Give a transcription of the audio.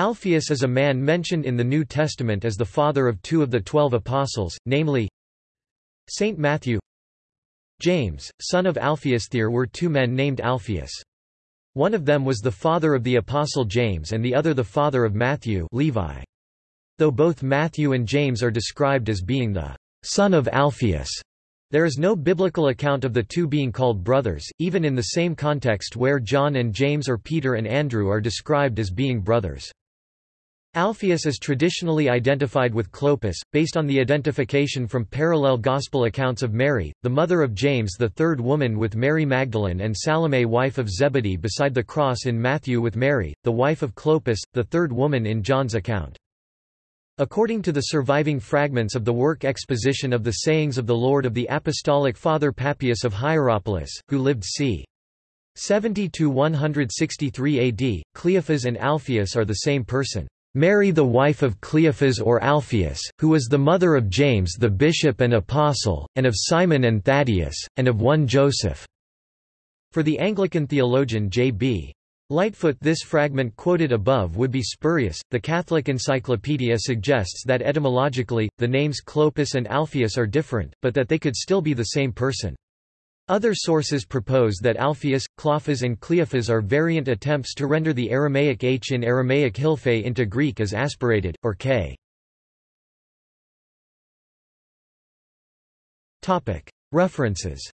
Alphaeus is a man mentioned in the New Testament as the father of two of the twelve apostles, namely Saint Matthew James, son of Alphaeus. There were two men named Alphaeus. One of them was the father of the apostle James and the other the father of Matthew Levi. Though both Matthew and James are described as being the son of Alphaeus, there is no biblical account of the two being called brothers, even in the same context where John and James or Peter and Andrew are described as being brothers. Alphaeus is traditionally identified with Clopas, based on the identification from parallel Gospel accounts of Mary, the mother of James the third woman with Mary Magdalene and Salome wife of Zebedee beside the cross in Matthew with Mary, the wife of Clopas, the third woman in John's account. According to the surviving fragments of the work Exposition of the Sayings of the Lord of the Apostolic Father Papias of Hierapolis, who lived c. 70–163 AD, Cleophas and Alphaeus are the same person. Mary the wife of Cleophas or Alphaeus, who was the mother of James the bishop and apostle, and of Simon and Thaddeus, and of one Joseph." For the Anglican theologian J.B. Lightfoot this fragment quoted above would be spurious. The Catholic Encyclopedia suggests that etymologically, the names Clopas and Alphaeus are different, but that they could still be the same person. Other sources propose that Alphaeus, Clophas and Cleophas are variant attempts to render the Aramaic h in Aramaic hilphe into Greek as aspirated, or k. References